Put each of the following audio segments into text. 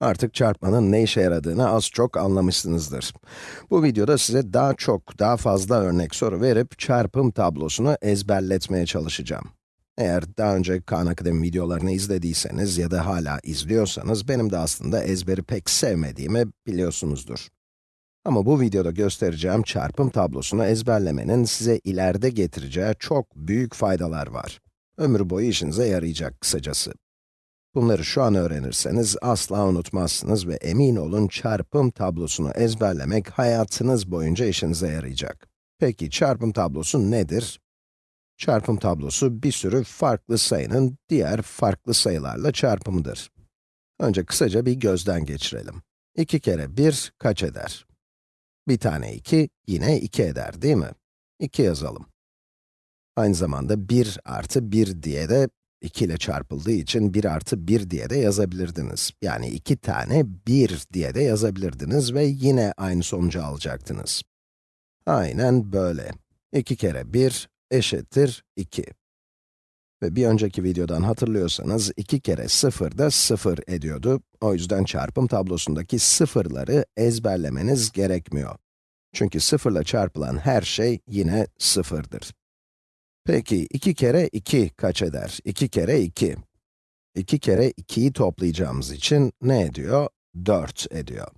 Artık çarpmanın ne işe yaradığını az çok anlamışsınızdır. Bu videoda size daha çok, daha fazla örnek soru verip çarpım tablosunu ezberletmeye çalışacağım. Eğer daha önce Khan Akademi videolarını izlediyseniz ya da hala izliyorsanız, benim de aslında ezberi pek sevmediğimi biliyorsunuzdur. Ama bu videoda göstereceğim çarpım tablosunu ezberlemenin size ileride getireceği çok büyük faydalar var. Ömür boyu işinize yarayacak kısacası. Bunları şu an öğrenirseniz asla unutmazsınız ve emin olun çarpım tablosunu ezberlemek hayatınız boyunca işinize yarayacak. Peki çarpım tablosu nedir? Çarpım tablosu bir sürü farklı sayının diğer farklı sayılarla çarpımıdır. Önce kısaca bir gözden geçirelim. 2 kere 1 kaç eder? Bir tane 2 yine 2 eder değil mi? 2 yazalım. Aynı zamanda 1 artı 1 diye de 2 ile çarpıldığı için 1 artı 1 diye de yazabilirdiniz. Yani 2 tane 1 diye de yazabilirdiniz ve yine aynı sonucu alacaktınız. Aynen böyle. 2 kere 1 eşittir 2. Ve bir önceki videodan hatırlıyorsanız 2 kere 0 da 0 ediyordu. O yüzden çarpım tablosundaki sıfırları ezberlemeniz gerekmiyor. Çünkü 0 ile çarpılan her şey yine sıfırdır. Peki 2 kere 2 kaç eder? 2 kere 2. 2 kere 2'yi toplayacağımız için ne ediyor? 4 ediyor.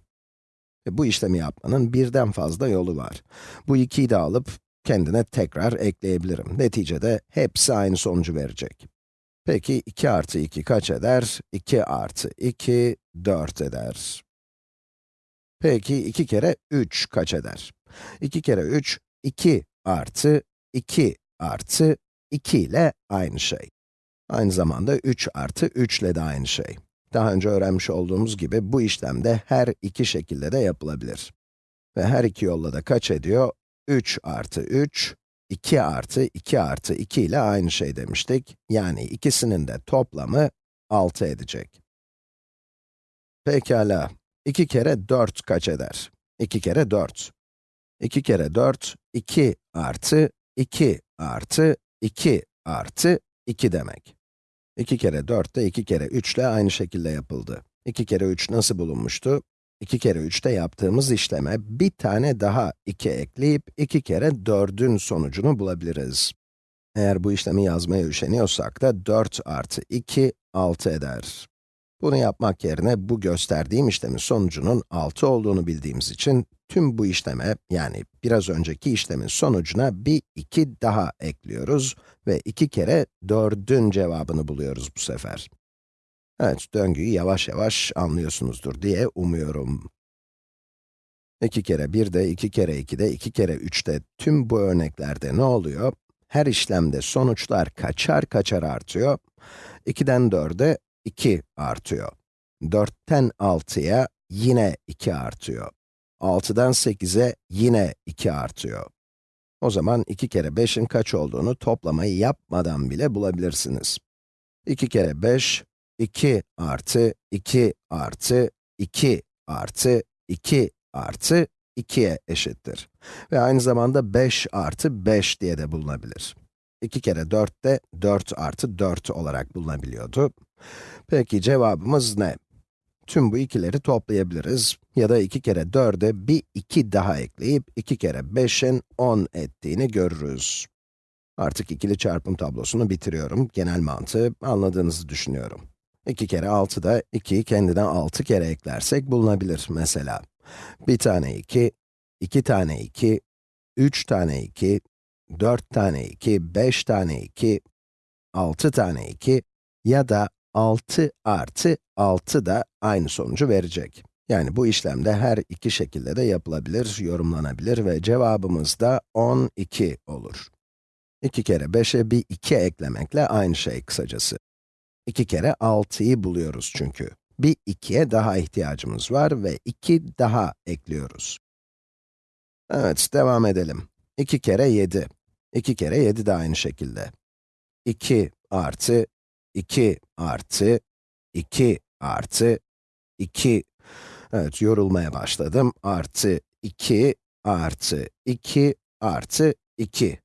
E bu işlemi yapmanın birden fazla yolu var. Bu 2'yi de alıp kendine tekrar ekleyebilirim. Neticede hepsi aynı sonucu verecek. Peki 2 artı 2 kaç eder? 2 artı 2, 4 eder. Peki 2 kere 3 kaç eder? 2 kere 3, 2 artı 2 artı 2 ile aynı şey. Aynı zamanda 3 artı 3 ile de aynı şey. Daha önce öğrenmiş olduğumuz gibi bu işlemde her iki şekilde de yapılabilir. Ve her iki yolla da kaç ediyor? 3 artı 3, 2 artı 2 artı 2 ile aynı şey demiştik. Yani ikisinin de toplamı 6 edecek. Pekala, 2 kere 4 kaç eder? 2 kere 4. 2 kere 4, 2 artı 2 artı 2 artı 2 demek. 2 kere 4 de 2 kere 3 ile aynı şekilde yapıldı. 2 kere 3 nasıl bulunmuştu? 2 kere 3'te yaptığımız işleme bir tane daha 2 ekleyip 2 kere 4'ün sonucunu bulabiliriz. Eğer bu işlemi yazmaya üşeniyorsak da 4 artı 2, 6 eder. Bunu yapmak yerine bu gösterdiğim işlemin sonucunun 6 olduğunu bildiğimiz için tüm bu işleme, yani biraz önceki işlemin sonucuna bir 2 daha ekliyoruz ve 2 kere 4'ün cevabını buluyoruz bu sefer. Evet, döngüyü yavaş yavaş anlıyorsunuzdur diye umuyorum. 2 kere 1 de, 2 kere 2 de, 2 kere 3 de, tüm bu örneklerde ne oluyor? Her işlemde sonuçlar kaçar kaçar artıyor. 2'den 4'e 2 artıyor. 4'ten 6'ya yine 2 artıyor. 6'dan 8'e yine 2 artıyor. O zaman 2 kere 5'in kaç olduğunu toplamayı yapmadan bile bulabilirsiniz. 2 kere 5, 2 artı 2 artı 2 artı 2 artı 2'ye eşittir. Ve aynı zamanda 5 artı 5 diye de bulunabilir. 2 kere 4 de 4 artı 4 olarak bulunabiliyordu. Peki cevabımız ne? Tüm bu ikileri toplayabiliriz ya da 2 kere 4'e bir 2 daha ekleyip 2 kere 5'in 10 ettiğini görürüz. Artık ikili çarpım tablosunu bitiriyorum. Genel mantığı anladığınızı düşünüyorum. 2 kere 6 da 2'yi kendinden 6 kere eklersek bulunabilir mesela. Bir tane 2, 2 tane 2, 3 tane 2, 4 tane 2, 5 tane 2, 6 tane 2 ya da 6 artı 6 da aynı sonucu verecek. Yani bu işlemde her iki şekilde de yapılabilir, yorumlanabilir ve cevabımız da 12 olur. 2 kere 5'e bir 2 eklemekle aynı şey kısacası. 2 kere 6'yı buluyoruz çünkü. Bir 2'ye daha ihtiyacımız var ve 2 daha ekliyoruz. Evet, devam edelim. 2 kere 7. 2 kere 7 de aynı şekilde. 2 artı 2 artı 2 artı 2. Evet, yorulmaya başladım. Artı 2 artı 2 artı 2.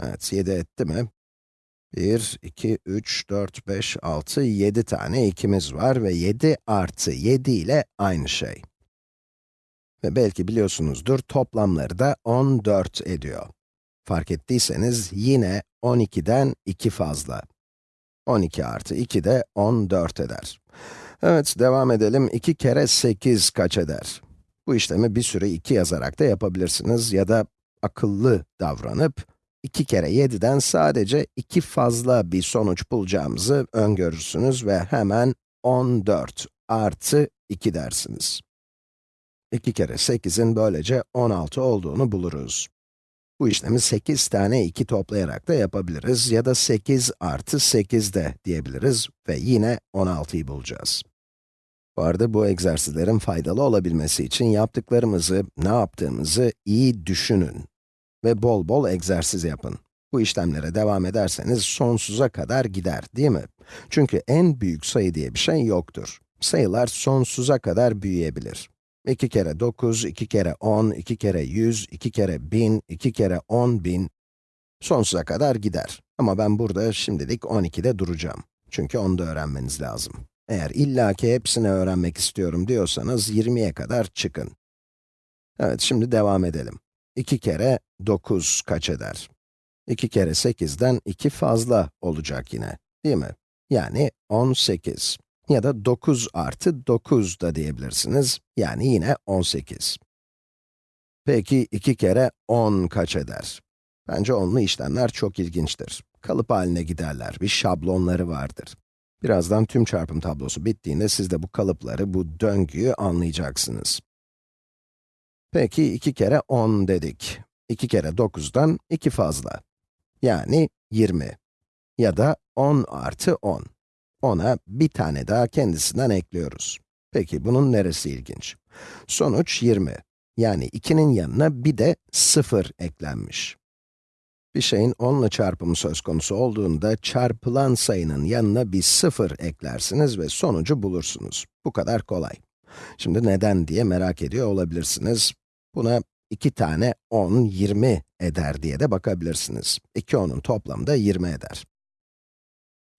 Evet, 7 etti mi? 1, 2, 3, 4, 5, 6, 7 tane 2'miz var ve 7 artı 7 ile aynı şey. Ve belki biliyorsunuzdur, toplamları da 14 ediyor. Fark ettiyseniz yine 12'den 2 fazla. 12 artı 2 de 14 eder. Evet, devam edelim. 2 kere 8 kaç eder? Bu işlemi bir sürü 2 yazarak da yapabilirsiniz ya da akıllı davranıp 2 kere 7'den sadece 2 fazla bir sonuç bulacağımızı öngörürsünüz ve hemen 14 artı 2 dersiniz. 2 kere 8'in böylece 16 olduğunu buluruz. Bu işlemi 8 tane 2 toplayarak da yapabiliriz ya da 8 artı 8 de diyebiliriz ve yine 16'yı bulacağız. Bu arada bu egzersizlerin faydalı olabilmesi için yaptıklarımızı, ne yaptığımızı iyi düşünün ve bol bol egzersiz yapın. Bu işlemlere devam ederseniz sonsuza kadar gider, değil mi? Çünkü en büyük sayı diye bir şey yoktur. Sayılar sonsuza kadar büyüyebilir. 2 kere 9, 2 kere 10, 2 kere 100, 2 kere 1000, 2 kere 10 bin, sonsuza kadar gider. Ama ben burada şimdilik 12'de duracağım. Çünkü onu da öğrenmeniz lazım. Eğer illaki hepsini öğrenmek istiyorum diyorsanız 20'ye kadar çıkın. Evet, şimdi devam edelim. 2 kere 9 kaç eder? 2 kere 8'den 2 fazla olacak yine, değil mi? Yani 18. Ya da 9 artı 9 da diyebilirsiniz. Yani yine 18. Peki 2 kere 10 kaç eder? Bence onlu işlemler çok ilginçtir. Kalıp haline giderler, bir şablonları vardır. Birazdan tüm çarpım tablosu bittiğinde siz de bu kalıpları, bu döngüyü anlayacaksınız. Peki 2 kere 10 dedik. 2 kere 9'dan 2 fazla. Yani 20. Ya da 10 artı 10. Ona bir tane daha kendisinden ekliyoruz. Peki bunun neresi ilginç? Sonuç 20. Yani 2'nin yanına bir de 0 eklenmiş. Bir şeyin 10 ile çarpımı söz konusu olduğunda çarpılan sayının yanına bir 0 eklersiniz ve sonucu bulursunuz. Bu kadar kolay. Şimdi neden diye merak ediyor olabilirsiniz. Buna 2 tane 10, 20 eder diye de bakabilirsiniz. 2 10'un toplamı da 20 eder.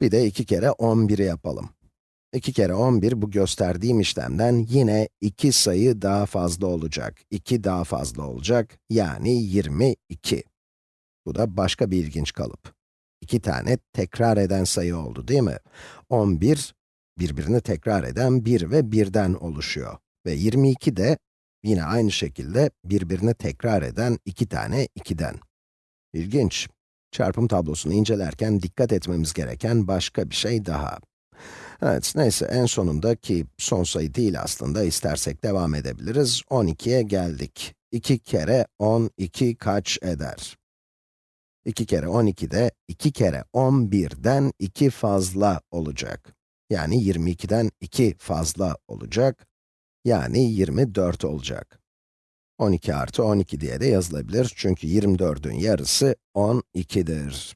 Bir de 2 kere 11'i yapalım. 2 kere 11 bu gösterdiğim işlemden yine 2 sayı daha fazla olacak. 2 daha fazla olacak, yani 22. Bu da başka bir ilginç kalıp. 2 tane tekrar eden sayı oldu değil mi? 11, birbirini tekrar eden 1 ve 1'den oluşuyor. Ve 22 de yine aynı şekilde birbirini tekrar eden 2 tane 2'den. İlginç. Çarpım tablosunu incelerken dikkat etmemiz gereken başka bir şey daha. Evet, neyse en sonunda ki son sayı değil aslında, istersek devam edebiliriz. 12'ye geldik. 2 kere 12 kaç eder? 2 kere 12 de 2 kere 11'den 2 fazla olacak. Yani 22'den 2 fazla olacak. Yani 24 olacak. 12 artı 12 diye de yazılabilir çünkü 24'ün yarısı 12'dir.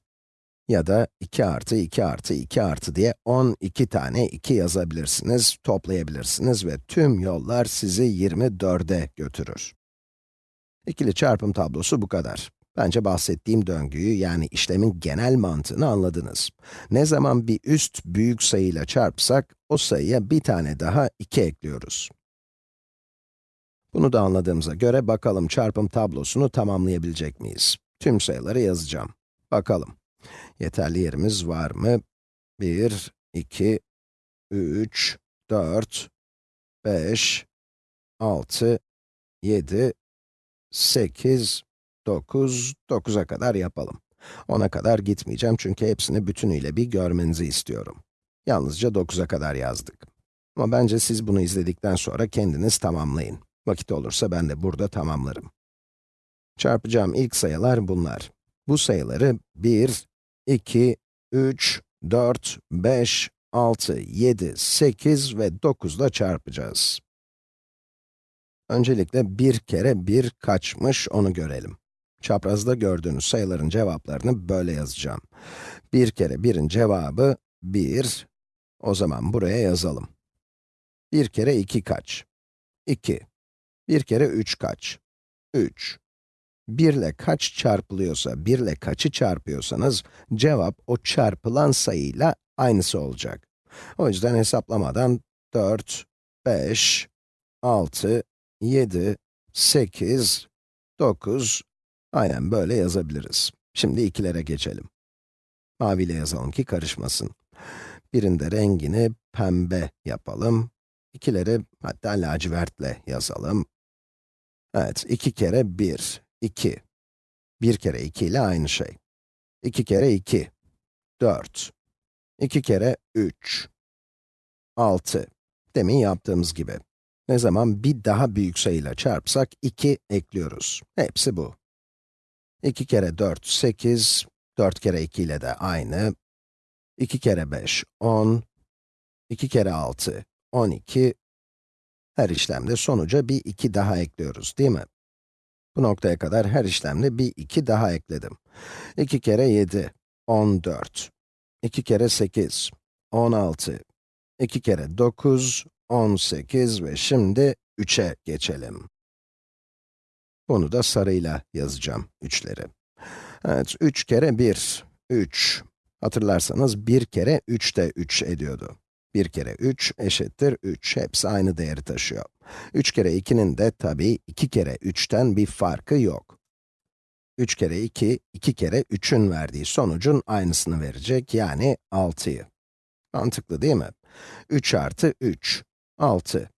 Ya da 2 artı 2 artı 2 artı diye 12 tane 2 yazabilirsiniz, toplayabilirsiniz ve tüm yollar sizi 24'e götürür. İkili çarpım tablosu bu kadar. Bence bahsettiğim döngüyü, yani işlemin genel mantığını anladınız. Ne zaman bir üst büyük sayıyla çarpsak, o sayıya bir tane daha 2 ekliyoruz. Bunu da anladığımıza göre bakalım çarpım tablosunu tamamlayabilecek miyiz? Tüm sayıları yazacağım. Bakalım. Yeterli yerimiz var mı? 1, 2, 3, 4, 5, 6, 7, 8, 9, 9'a kadar yapalım. 10'a kadar gitmeyeceğim çünkü hepsini bütünüyle bir görmenizi istiyorum. Yalnızca 9'a kadar yazdık. Ama bence siz bunu izledikten sonra kendiniz tamamlayın. Vakit olursa ben de burada tamamlarım. Çarpacağım ilk sayılar bunlar. Bu sayıları 1, 2, 3, 4, 5, 6, 7, 8 ve 9 ile çarpacağız. Öncelikle 1 kere 1 kaçmış onu görelim. Çaprazda gördüğünüz sayıların cevaplarını böyle yazacağım. 1 kere 1'in cevabı 1. O zaman buraya yazalım. 1 kere 2 kaç? 2. 1 kere 3 kaç? 3. 1 ile kaç çarpılıyorsa, 1 ile kaçı çarpıyorsanız, cevap o çarpılan sayıyla aynısı olacak. O yüzden hesaplamadan 4, 5, 6, 7, 8, 9, aynen böyle yazabiliriz. Şimdi ikilere geçelim. Maviyle yazalım ki karışmasın. Birinde rengini pembe yapalım. İkileri hatta lacivertle yazalım. Evet, 2 kere 1, 2. 1 kere 2 ile aynı şey. 2 kere 2, 4. 2 kere 3, 6. Demin yaptığımız gibi. Ne zaman bir daha büyük sayıyla çarpsak 2 ekliyoruz. Hepsi bu. 2 kere 4, 8. 4 kere 2 ile de aynı. 2 kere 5, 10. 2 kere 6, 12. Her işlemde sonuca bir 2 daha ekliyoruz, değil mi? Bu noktaya kadar her işlemde bir 2 daha ekledim. 2 kere 7, 14. 2 kere 8, 16. 2 kere 9, 18 ve şimdi 3'e geçelim. Bunu da sarıyla yazacağım, 3'leri. Evet, 3 kere 1, 3. Hatırlarsanız 1 kere 3 de 3 ediyordu. 1 kere 3 eşittir 3. Hepsi aynı değeri taşıyor. 3 kere 2'nin de tabii 2 kere 3'ten bir farkı yok. 3 kere 2, 2 kere 3'ün verdiği sonucun aynısını verecek, yani 6'yı. Mantıklı değil mi? 3 artı 3, 6.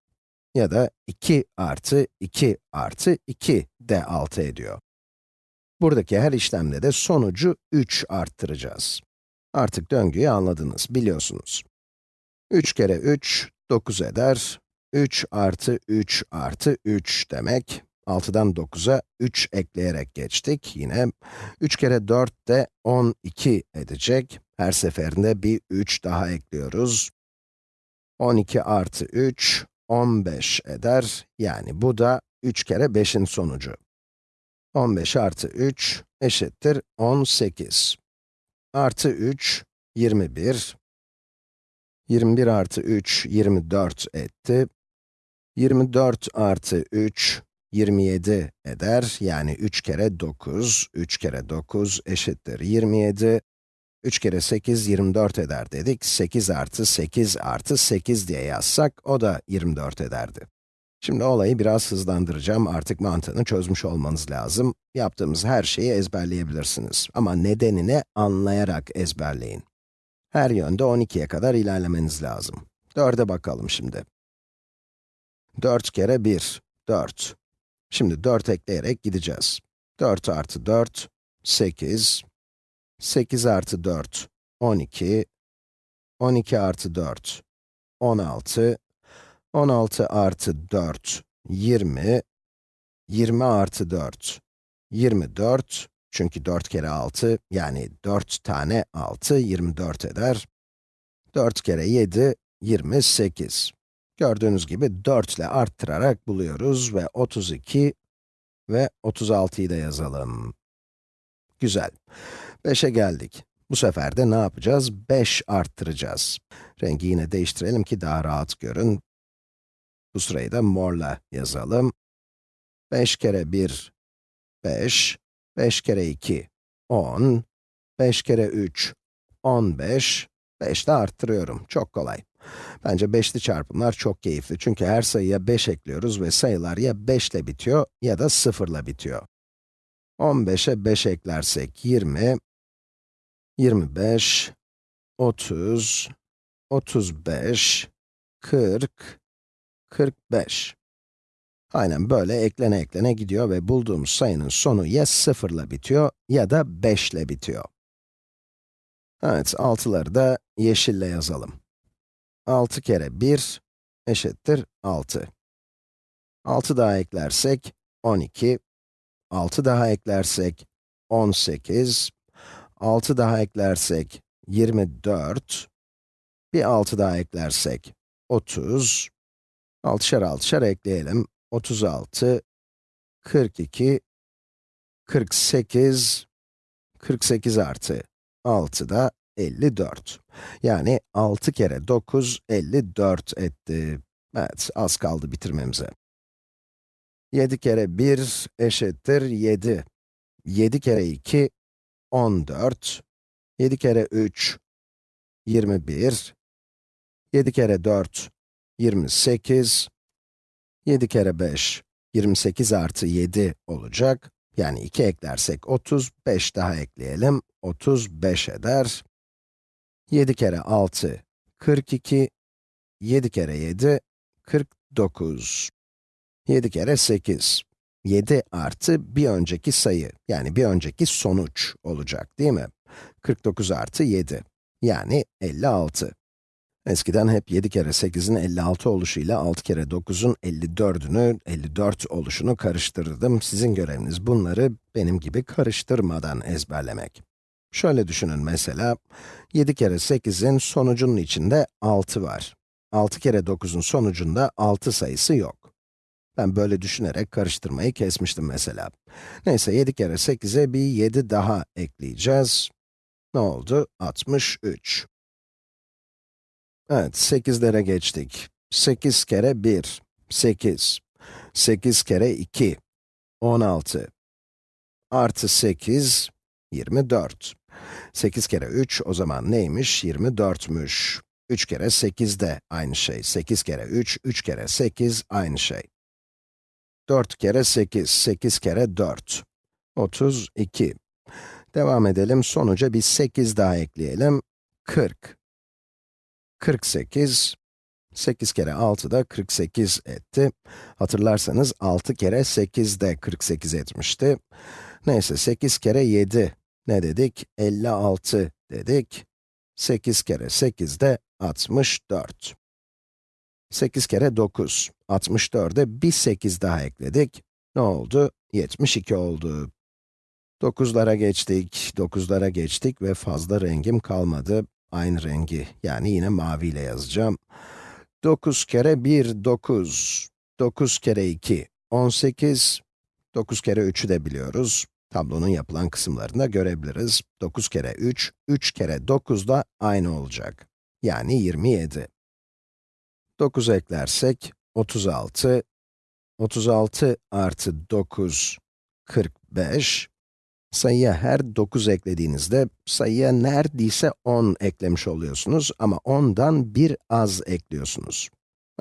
Ya da 2 artı 2 artı 2 de 6 ediyor. Buradaki her işlemde de sonucu 3 arttıracağız. Artık döngüyü anladınız, biliyorsunuz. 3 kere 3, 9 eder. 3 artı 3 artı 3 demek. 6'dan 9'a 3 ekleyerek geçtik. Yine 3 kere 4 de 12 edecek. Her seferinde bir 3 daha ekliyoruz. 12 artı 3, 15 eder. Yani bu da 3 kere 5'in sonucu. 15 artı 3 eşittir 18. Artı 3, 21. 21 artı 3, 24 etti. 24 artı 3, 27 eder. Yani 3 kere 9, 3 kere 9 eşittir 27. 3 kere 8, 24 eder dedik. 8 artı 8 artı 8 diye yazsak, o da 24 ederdi. Şimdi olayı biraz hızlandıracağım, artık mantığını çözmüş olmanız lazım. Yaptığımız her şeyi ezberleyebilirsiniz. Ama nedenini anlayarak ezberleyin. Her yönde 12'ye kadar ilerlemeniz lazım. 4'e bakalım şimdi. 4 kere 1, 4. Şimdi 4 ekleyerek gideceğiz. 4 artı 4, 8. 8 artı 4, 12. 12 artı 4, 16. 16 artı 4, 20. 20 artı 4, 24. Çünkü 4 kere 6, yani 4 tane 6, 24 eder. 4 kere 7, 28. Gördüğünüz gibi 4 ile arttırarak buluyoruz ve 32 ve 36'yı da yazalım. Güzel. 5'e geldik. Bu sefer de ne yapacağız? 5 arttıracağız. Rengi yine değiştirelim ki daha rahat görün. Bu sırayı da morla yazalım. 5 kere 1, 5. 5 kere 2, 10. 5 kere 3, 15. 5 de arttırıyorum. Çok kolay. Bence beşli çarpımlar çok keyifli. Çünkü her sayıya 5 ekliyoruz ve sayılar ya 5 ile bitiyor ya da 0 ile bitiyor. 15'e 5 eklersek 20, 25, 30, 35, 40, 45. Aynen böyle eklene eklene gidiyor ve bulduğumuz sayının sonu ya 0 ile bitiyor ya da 5 ile bitiyor. Evet, 6'ları da yeşille yazalım. 6 kere 1 eşittir 6. 6 daha eklersek 12. 6 daha eklersek 18. 6 daha eklersek 24. Bir 6 daha eklersek 30. 6'şer 6'şer ekleyelim. 36, 42, 48, 48 artı 6 da 54. Yani 6 kere 9, 54 etti. Evet, az kaldı bitirmemize. 7 kere 1 eşittir 7. 7 kere 2, 14. 7 kere 3, 21. 7 kere 4, 28. 7 kere 5, 28 artı 7 olacak. Yani 2 eklersek 30, 5 daha ekleyelim, 35 eder. 7 kere 6, 42. 7 kere 7, 49. 7 kere 8, 7 artı bir önceki sayı, yani bir önceki sonuç olacak değil mi? 49 artı 7, yani 56. Eskiden hep 7 kere 8'in 56 oluşuyla 6 kere 9'un 54'ünü, 54 oluşunu karıştırırdım. Sizin göreviniz bunları benim gibi karıştırmadan ezberlemek. Şöyle düşünün mesela, 7 kere 8'in sonucunun içinde 6 var. 6 kere 9'un sonucunda 6 sayısı yok. Ben böyle düşünerek karıştırmayı kesmiştim mesela. Neyse 7 kere 8'e bir 7 daha ekleyeceğiz. Ne oldu? 63. Evet, 8'lere geçtik. 8 kere 1, 8. 8 kere 2, 16. Artı 8, 24. 8 kere 3, o zaman neymiş? 24'müş. 3 kere 8 de aynı şey. 8 kere 3, 3 kere 8 aynı şey. 4 kere 8, 8 kere 4. 32. Devam edelim, sonuca bir 8 daha ekleyelim. 40. 48, 8 kere 6 da 48 etti. Hatırlarsanız 6 kere 8 de 48 etmişti. Neyse 8 kere 7 ne dedik? 56 dedik. 8 kere 8 de 64. 8 kere 9, 64'e bir 8 daha ekledik. Ne oldu? 72 oldu. 9'lara geçtik, 9'lara geçtik ve fazla rengim kalmadı. Aynı rengi, yani yine maviyle yazacağım. 9 kere 1, 9. 9 kere 2, 18. 9 kere 3'ü de biliyoruz. Tablonun yapılan kısımlarında görebiliriz. 9 kere 3, 3 kere 9 da aynı olacak. Yani 27. 9 eklersek, 36. 36 artı 9, 45. Sayıya her 9 eklediğinizde, sayıya neredeyse 10 eklemiş oluyorsunuz ama 10'dan bir az ekliyorsunuz.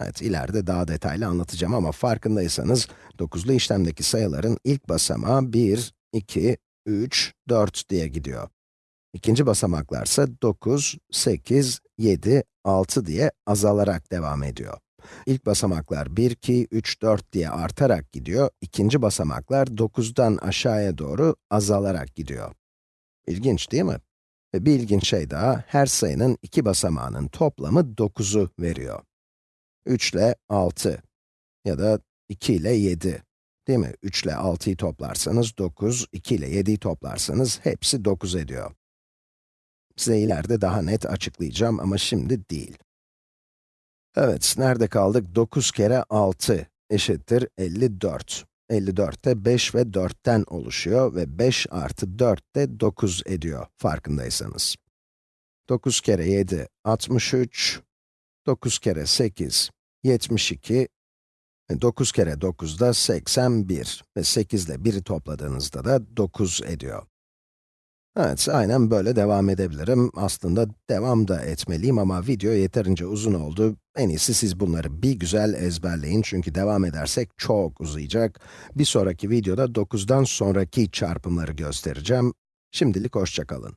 Evet, ileride daha detaylı anlatacağım ama farkındaysanız, 9'lu işlemdeki sayıların ilk basamağı 1, 2, 3, 4 diye gidiyor. İkinci basamaklarsa 9, 8, 7, 6 diye azalarak devam ediyor. İlk basamaklar 1, 2, 3, 4 diye artarak gidiyor. İkinci basamaklar 9'dan aşağıya doğru azalarak gidiyor. İlginç değil mi? Ve bir ilginç şey daha, her sayının iki basamağının toplamı 9'u veriyor. 3 ile 6 ya da 2 ile 7. Değil mi? 3 ile 6'yı toplarsanız 9, 2 ile 7'yi toplarsanız hepsi 9 ediyor. Size ileride daha net açıklayacağım ama şimdi değil. Evet, nerede kaldık? 9 kere 6 eşittir 54. 54 de 5 ve 4'ten oluşuyor ve 5 artı 4 de 9 ediyor, farkındaysanız. 9 kere 7, 63. 9 kere 8, 72. 9 kere 9 da 81 ve 8 ile 1'i topladığınızda da 9 ediyor. Evet, aynen böyle devam edebilirim. Aslında devam da etmeliyim ama video yeterince uzun oldu. En iyisi siz bunları bir güzel ezberleyin çünkü devam edersek çok uzayacak. Bir sonraki videoda 9'dan sonraki çarpımları göstereceğim. Şimdilik hoşçakalın.